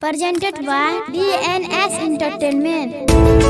presented by DNS Entertainment.